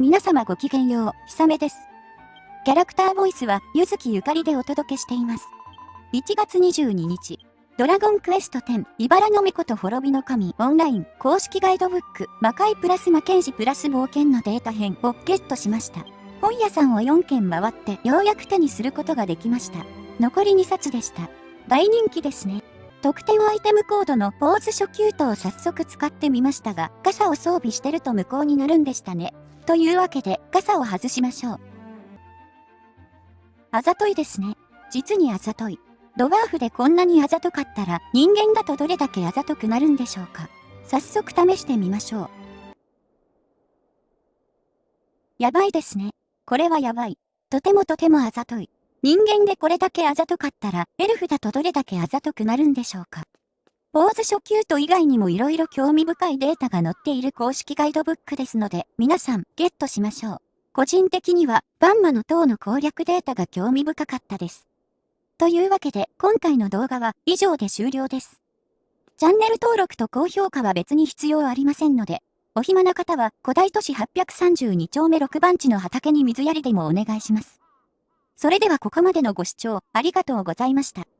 皆様ごきげんよう、ひさめです。キャラクターボイスは、ゆずきゆかりでお届けしています。1月22日、ドラゴンクエスト10、茨の巫女と滅びの神、オンライン、公式ガイドブック、魔界プラス魔剣士プラス冒険のデータ編をゲットしました。本屋さんを4軒回って、ようやく手にすることができました。残り2冊でした。大人気ですね。特典アイテムコードのポーズ初級とを早速使ってみましたが、傘を装備してると無効になるんでしたね。というわけで、傘を外しましょう。あざといですね。実にあざとい。ドワーフでこんなにあざとかったら、人間だとどれだけあざとくなるんでしょうか。早速試してみましょう。やばいですね。これはやばい。とてもとてもあざとい。人間でこれだけあざとかったら、エルフだとどれだけあざとくなるんでしょうか？ポーズ初級と以外にも色々興味深いデータが載っている公式ガイドブックですので、皆さん、ゲットしましょう。個人的には、バンマの塔の攻略データが興味深かったです。というわけで、今回の動画は以上で終了です。チャンネル登録と高評価は別に必要ありませんので、お暇な方は古代都市832丁目6番地の畑に水やりでもお願いします。それではここまでのご視聴ありがとうございました。